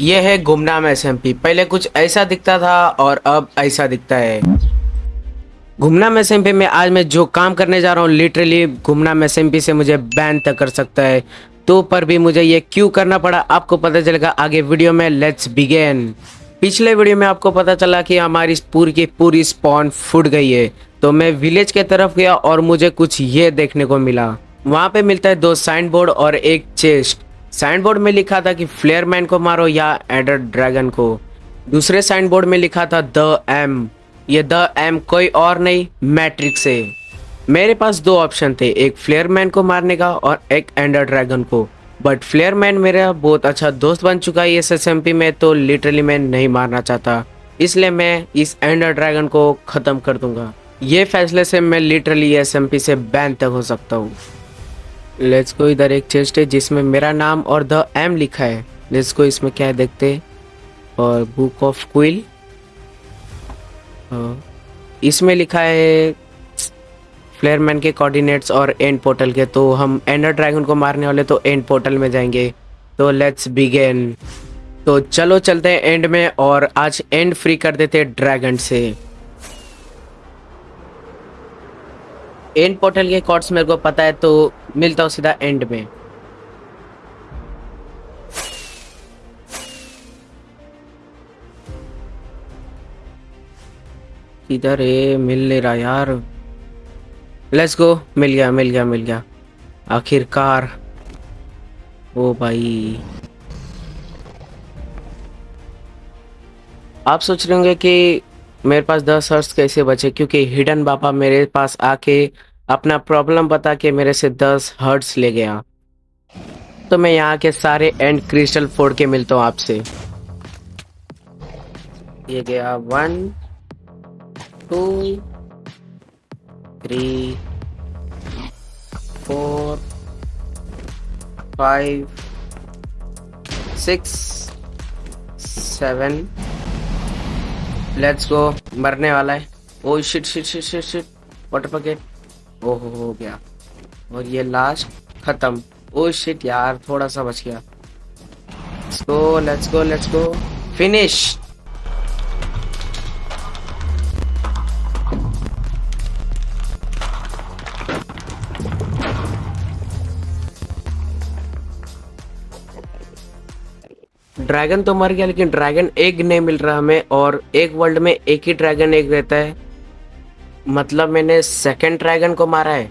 ये है गुमनाम एस पहले कुछ ऐसा दिखता था और अब ऐसा दिखता है। गुमनाम एस में आज मैं जो काम करने जा रहा हूँ लिटरली गुमनाम एस से मुझे बैन तक कर सकता है। तो पर भी मुझे ये क्यों करना पड़ा, आपको पता चलेगा। आगे वीडियो में लेट्स बिगेन पिछले वीडियो में आपको पता चला कि हमारी पूरी की पूरी स्पॉन फूट गई है। तो मैं विलेज के तरफ़ गया और मुझे कुछ ये देखने को मिला। वहाँ पे मिलता है दो साइन बोर्ड और एक चेस्ट साइन बोर्ड में लिखा था कि फ्लेयर मैन को मारो या एडर ड्रैगन को। दूसरे साइन बोर्ड में लिखा था द एम। ये द एम कोई और नहीं, मैट्रिक्स है। मेरे पास दो ऑप्शन थे, एक फ्लेयर मैन को मारने का और एक एंडर ड्रैगन को। बट फ्लेयर मैन मेरा बहुत अच्छा दोस्त बन चुका है इस एस में तो लिटरली मैं नहीं मारना चाहता। इसलिए मैं इस एंडर ड्रैगन को ख़त्म कर दूँगा। ये फैसले से मैं लिटरली एस से बैन तक हो सकता हूँ। लेट्स को इधर एक चेस्ट है जिसमें मेरा नाम और द एम लिखा है। लेट्स को इसमें क्या है? देखते और बुक ऑफ़ क्विल इसमें लिखा है फ्लेयरमैन के कोऑर्डिनेट्स और एंड पोर्टल के। तो हम एंडर ड्रैगन को मारने वाले तो एंड पोर्टल में जाएँगे। तो लेट्स बिगेन तो चलो चलते हैं एंड में और आज एंड फ्री कर देते ड्रैगन से। एंड पोर्टल के कॉर्ड्स मेरे को पता है तो मिलता हूँ सीधा एंड में। इधर ये मिल ले रहा यार। लेट्स गो मिल गया मिल गया मिल गया। आखिरकार। ओ भाई। आप सोच रहे होंगे कि मेरे पास दस हर्ट्स कैसे बचे? क्योंकि हिडन बापा मेरे पास आके अपना प्रॉब्लम बता के मेरे से दस हर्ट्स ले गया। तो मैं यहाँ के सारे एंड क्रिस्टल फोड़ के मिलता हूँ आपसे। ये गया one two three four five six seven let's go मरने वाला है। ओ shit shit shit shit shit water bucket ओ हो? हो गया। और ये लास्ट खत्म। ओ शिट यार, थोड़ा सा बच गया। Let's go let's go let's go finish dragon तो मर गया, लेकिन ड्रैगन एग नहीं मिल रहा हमें, और एक वर्ल्ड में एक ही ड्रैगन एक रहता है। मतलब मैंने सेकंड ड्रैगन को मारा है।